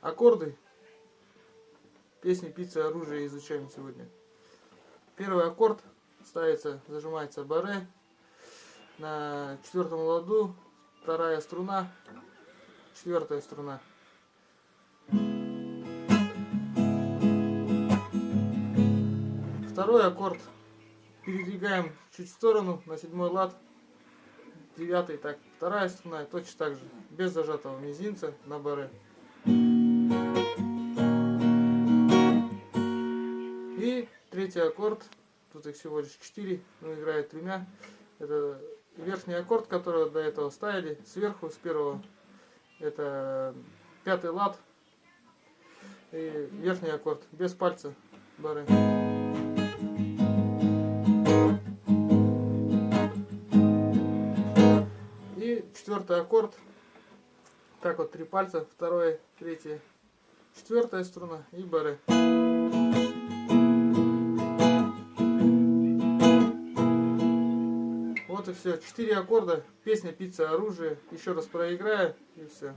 аккорды песни, пиццы, оружие изучаем сегодня. Первый аккорд ставится, зажимается баре на четвертом ладу, вторая струна, четвертая струна. Второй аккорд передвигаем чуть в сторону на седьмой лад, девятый, так, вторая струна, точно так же, без зажатого мизинца на баре. И третий аккорд, тут их всего лишь четыре, но играет тремя. Это верхний аккорд, который до этого ставили, сверху, с первого, это пятый лад. И верхний аккорд, без пальца бары. И четвертый аккорд, так вот три пальца, второе, третье, четвертая струна и бары. Вот и все. Четыре аккорда. Песня «Пицца. Оружие». Еще раз проиграю и все.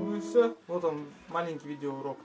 Ну и все. Вот он, маленький видеоурок.